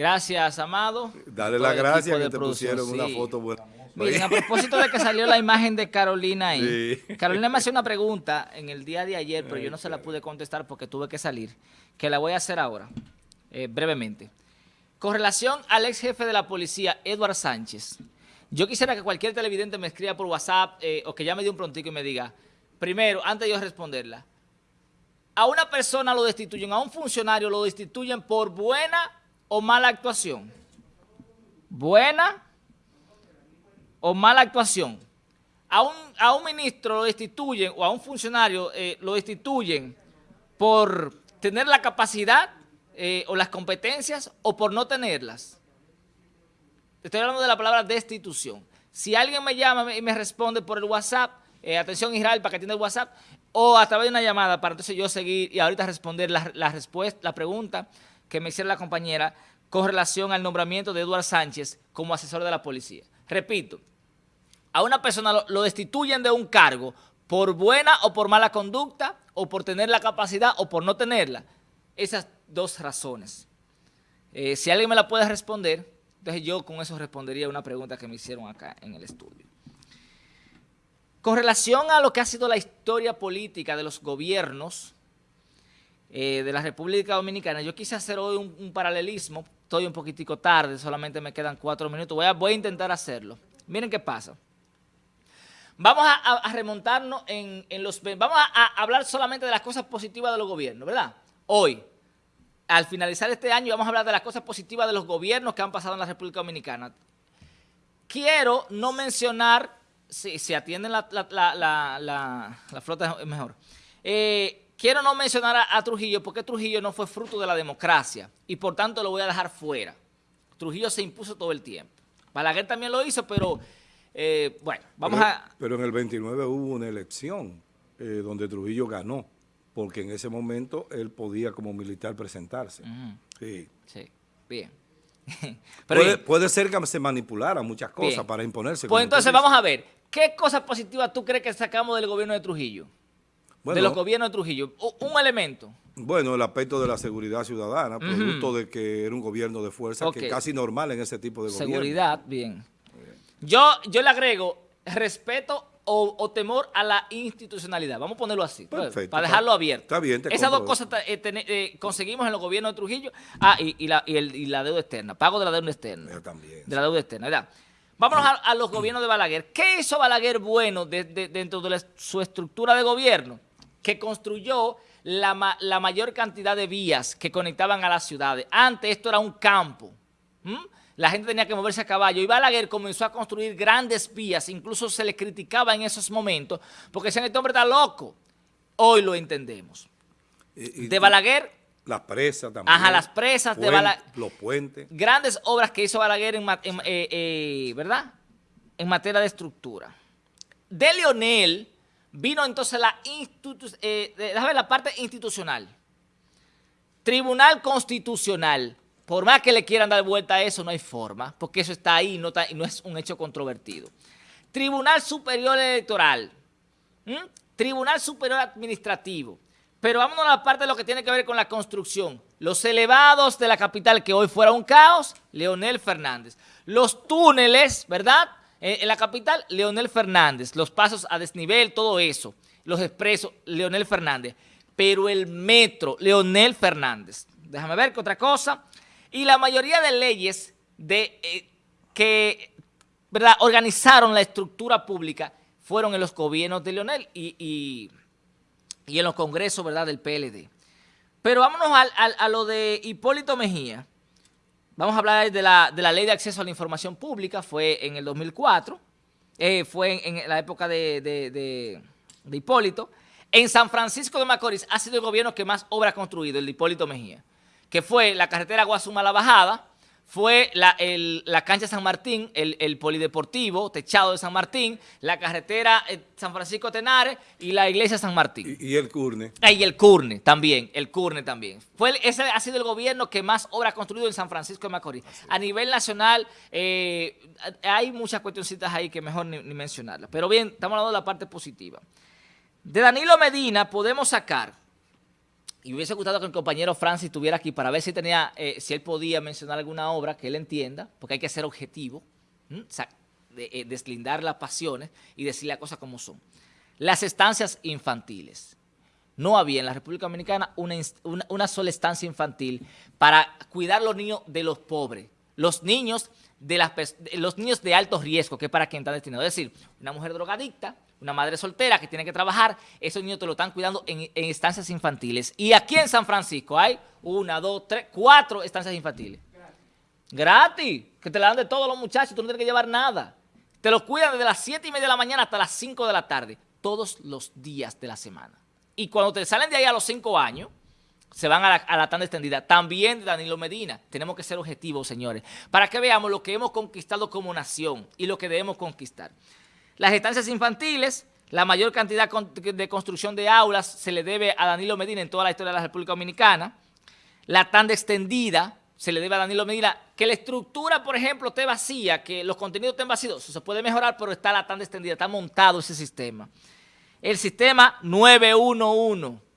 Gracias, Amado. Dale la gracia que te pusieron una foto buena. Miren, a propósito de que salió la imagen de Carolina ahí, Carolina me hacía una pregunta en el día de ayer, pero yo no se la pude contestar porque tuve que salir, que la voy a hacer ahora, eh, brevemente. Con relación al ex jefe de la policía, Edward Sánchez, yo quisiera que cualquier televidente me escriba por WhatsApp eh, o que llame de un prontico y me diga, primero, antes de yo responderla, a una persona lo destituyen, a un funcionario lo destituyen por buena o mala actuación? ¿Buena o mala actuación? A un, a un ministro lo destituyen o a un funcionario eh, lo destituyen por tener la capacidad eh, o las competencias o por no tenerlas. Estoy hablando de la palabra destitución. Si alguien me llama y me responde por el WhatsApp, eh, atención Israel para que atienda el WhatsApp, o a través de una llamada para entonces yo seguir y ahorita responder la, la respuesta, la pregunta, que me hiciera la compañera con relación al nombramiento de Eduardo Sánchez como asesor de la policía. Repito, a una persona lo, destituyen de un cargo por buena o por mala conducta, o por tener la capacidad o por no tenerla. Esas dos razones. Eh, si alguien me la puede responder, entonces yo con eso respondería una pregunta que me hicieron acá en el estudio. Con relación a lo que ha sido la historia política de los gobiernos eh, de la República Dominicana, yo quise hacer hoy un, paralelismo, estoy un poquitico tarde, solamente me quedan cuatro minutos, voy a, voy a intentar hacerlo. Miren qué pasa. Vamos a, remontarnos en, los... Vamos a, hablar solamente de las cosas positivas de los gobiernos, ¿verdad? Hoy, al finalizar este año, vamos a hablar de las cosas positivas de los gobiernos que han pasado en la República Dominicana. Quiero no mencionar, si se atienden la, la, flota es mejor, eh, Quiero no mencionar a, Trujillo porque Trujillo no fue fruto de la democracia y por tanto lo voy a dejar fuera. Trujillo se impuso todo el tiempo. Balaguer también lo hizo, pero eh, bueno, vamos a... Pero en el 29 hubo una elección eh, donde Trujillo ganó, porque en ese momento él podía como militar presentarse. Sí. Sí, bien. puede, ser que se manipulara muchas cosas para imponerse. Pues entonces vamos a ver, ¿qué cosas positivas tú crees que sacamos del gobierno de Trujillo? De los gobiernos de Trujillo. Un elemento. Bueno, el aspecto de la seguridad ciudadana, producto de que era un gobierno de fuerza, que es casi normal en ese tipo de gobierno. Seguridad, bien. Yo, yo le agrego respeto o, temor a la institucionalidad. Vamos a ponerlo así, pues, para dejarlo abierto. Está bien, Esas dos cosas eh, eh, conseguimos en los gobiernos de Trujillo. Ah, y, la, y, la deuda externa, pago de la deuda externa. Yo también. De la deuda externa, ¿verdad? Vámonos a, los gobiernos de Balaguer. ¿Qué hizo Balaguer bueno dentro de su estructura de gobierno? Que construyó la, mayor cantidad de vías que conectaban a las ciudades. Antes esto era un campo. La gente tenía que moverse a caballo. Y Balaguer comenzó a construir grandes vías. Incluso se le criticaba en esos momentos porque decían, este hombre está loco. Hoy lo entendemos. de Balaguer... Las presas también. Ajá, las presas de Balaguer. Los puentes. Grandes obras que hizo Balaguer en, eh, eh, ¿verdad? en materia de estructura. De Leonel Vino entonces la, eh, la parte institucional. Tribunal Constitucional. Por más que le quieran dar vuelta a eso, no hay forma, porque eso está ahí no, no es un hecho controvertido. Tribunal Superior Electoral. Tribunal Superior Administrativo. Pero vámonos a la parte de lo que tiene que ver con la construcción. Los elevados de la capital, que hoy fuera un caos, Leonel Fernández. Los túneles, ¿verdad?, en, la capital, Leonel Fernández, los pasos a desnivel, todo eso, los expresos, Leonel Fernández. Pero el metro, Leonel Fernández. Déjame ver qué otra cosa. Y la mayoría de leyes de, eh, que ¿verdad? organizaron la estructura pública fueron en los gobiernos de Leonel y, en los congresos ¿verdad? del PLD. Pero vámonos a lo de Hipólito Mejía. Vamos a hablar de la, ley de acceso a la información pública, fue en el 2004, eh, fue en, la época de, Hipólito. En San Francisco de Macorís ha sido el gobierno que más obra ha construido, el de Hipólito Mejía, que fue la carretera Guasuma-La Bajada, fue la, cancha San Martín, el, polideportivo, techado de San Martín, la carretera eh, San Francisco Tenares y la iglesia San Martín. Y, el Curne. Ah, y el Curne también, el Curne también. Fue, ese ha sido el gobierno que más obra ha construido en San Francisco de Macorís. A nivel nacional eh, hay muchas cuestioncitas ahí que mejor ni, ni mencionarlas. Pero bien, estamos hablando de la parte positiva. De Danilo Medina podemos sacar y hubiese gustado que el compañero Francis estuviera aquí para ver si tenía, eh, si él podía mencionar alguna obra que él entienda, porque hay que ser objetivo, eh, deslindar las pasiones y decir las cosas como son. Las estancias infantiles. No había en la República Dominicana una, una, sola estancia infantil para cuidar los niños de los pobres. Los niños de, las, los niños de alto riesgo, que es para quien está destinado. Es decir, una mujer drogadicta, una madre soltera que tiene que trabajar, esos niños te lo están cuidando en, estancias infantiles. Y aquí en San Francisco hay una, dos, tres, cuatro estancias infantiles. Gratis. Que te la dan de todos los muchachos, tú no tienes que llevar nada. Te lo cuidan desde las 7 y media de la mañana hasta las 5 de la tarde, todos los días de la semana. Y cuando te salen de ahí a los 5 años, se van a la, a tanda extendida. También Danilo Medina. Tenemos que ser objetivos, señores, para que veamos lo que hemos conquistado como nación y lo que debemos conquistar. Las estancias infantiles, la mayor cantidad de construcción de aulas se le debe a Danilo Medina en toda la historia de la República Dominicana. La tanda extendida se le debe a Danilo Medina. Que la estructura, por ejemplo, esté vacía, que los contenidos estén vacíos, se puede mejorar, pero está la tanda extendida, está montado ese sistema. El sistema 911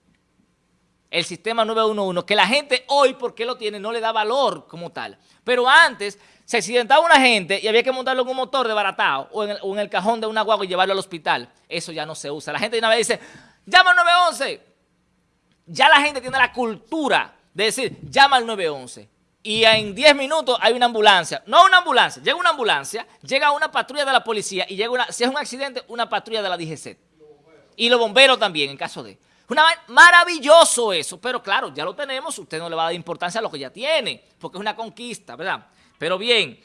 el sistema 911, que la gente hoy, porque lo tiene, no le da valor como tal. Pero antes se accidentaba una gente y había que montarlo en un motor de baratao o en el, cajón de una guagua y llevarlo al hospital. Eso ya no se usa. La gente de una vez dice, llama al 911. Ya la gente tiene la cultura de decir, llama al 911. Y en 10 minutos hay una ambulancia. No una ambulancia, llega una ambulancia, llega una patrulla de la policía y llega una, si es un accidente, una patrulla de la DGC. Y los bomberos también, en caso de... Una, maravilloso eso, pero claro, ya lo tenemos, usted no le va a dar importancia a lo que ya tiene, porque es una conquista, ¿verdad? Pero bien,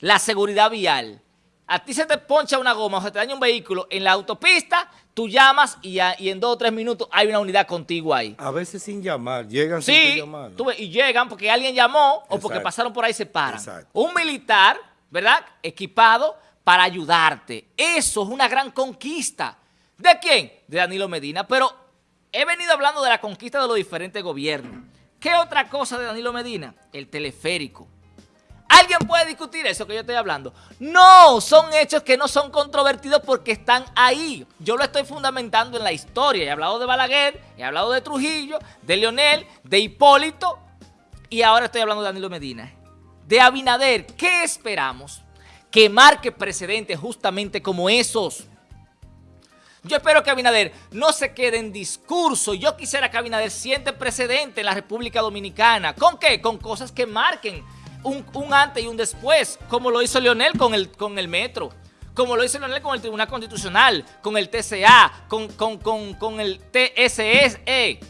la seguridad vial. A ti se te poncha una goma o se te daña un vehículo en la autopista, tú llamas y, en dos o tres minutos hay una unidad contigo ahí. A veces sin llamar, llegan sin llamar. y llegan porque alguien llamó o porque pasaron por ahí y se paran. Un militar, ¿verdad? Equipado para ayudarte. Eso es una gran conquista. ¿De quién? De Danilo Medina. Pero he venido hablando de la conquista de los diferentes gobiernos. ¿Qué otra cosa de Danilo Medina? El teleférico. ¿Alguien puede discutir eso que yo estoy hablando? No, son hechos que no son controvertidos porque están ahí. Yo lo estoy fundamentando en la historia. He hablado de Balaguer, he hablado de Trujillo, de Leonel, de Hipólito y ahora estoy hablando de Danilo Medina. De Abinader, ¿qué esperamos? Que marque precedentes justamente como esos. Yo espero que Abinader no se quede en discurso. Yo quisiera que Abinader siente precedente en la República Dominicana. ¿Con qué? Con cosas que marquen un, antes y un después, como lo hizo Leonel con el, con el metro, como lo hizo Leonel con el Tribunal Constitucional, con el TCA, con, con, el TSE,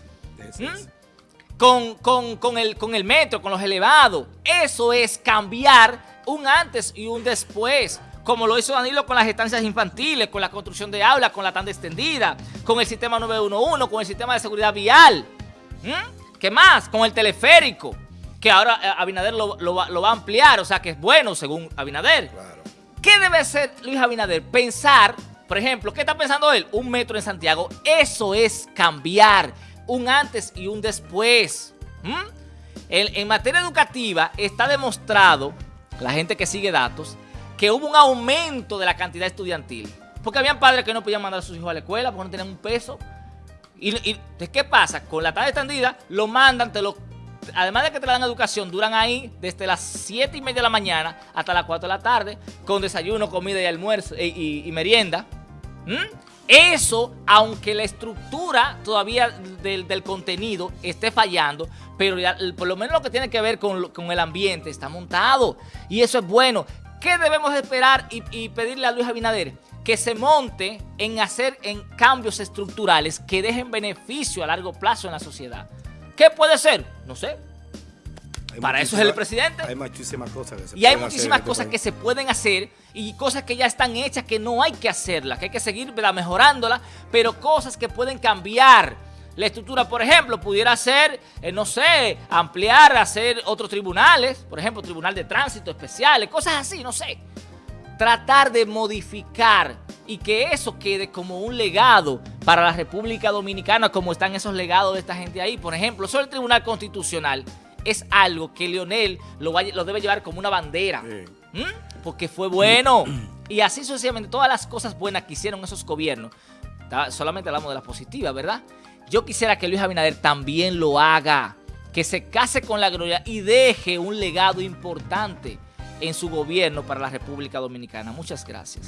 ¿Mm? con, con, el, con el metro, con los elevados. Eso es cambiar un antes y un después como lo hizo Danilo con las estancias infantiles, con la construcción de aulas, con la tanda extendida, con el sistema 911, con el sistema de seguridad vial. ¿Mm? ¿Qué más? Con el teleférico, que ahora eh, Abinader lo, va a ampliar, o sea que es bueno según Abinader. ¿Qué debe hacer Luis Abinader? Pensar, por ejemplo, ¿qué está pensando él? Un metro en Santiago. Eso es cambiar un antes y un después. ¿Mm? en materia educativa está demostrado, la gente que sigue datos, que hubo un aumento de la cantidad estudiantil. Porque habían padres que no podían mandar a sus hijos a la escuela porque no tenían un peso. Y, ¿qué pasa? Con la tarde extendida lo mandan, te lo, además de que te dan educación, duran ahí desde las 7 y media de la mañana hasta las 4 de la tarde, con desayuno, comida y almuerzo eh, y, merienda. ¿Mm? Eso, aunque la estructura todavía del, contenido esté fallando, pero por lo menos lo que tiene que ver con, con el ambiente está montado. Y eso es bueno. ¿Qué debemos esperar y, pedirle a Luis Abinader? Que se monte en hacer en cambios estructurales que dejen beneficio a largo plazo en la sociedad. ¿Qué puede ser? No sé. Para eso es el presidente. Hay muchísimas cosas que se Y hay muchísimas este cosas que se pueden hacer y cosas que ya están hechas que no hay que hacerlas, que hay que seguir mejorándolas, pero cosas que pueden cambiar la estructura, por ejemplo, pudiera ser, eh, no sé, ampliar, hacer otros tribunales, por ejemplo, tribunal de tránsito especiales, cosas así, no sé. Tratar de modificar y que eso quede como un legado para la República Dominicana, como están esos legados de esta gente ahí. Por ejemplo, sobre el Tribunal Constitucional es algo que Leonel lo, lo debe llevar como una bandera, porque fue bueno. Y así sucesivamente, todas las cosas buenas que hicieron esos gobiernos, solamente hablamos de las positivas, ¿verdad?, yo quisiera que Luis Abinader también lo haga, que se case con la gloria y deje un legado importante en su gobierno para la República Dominicana. Muchas gracias.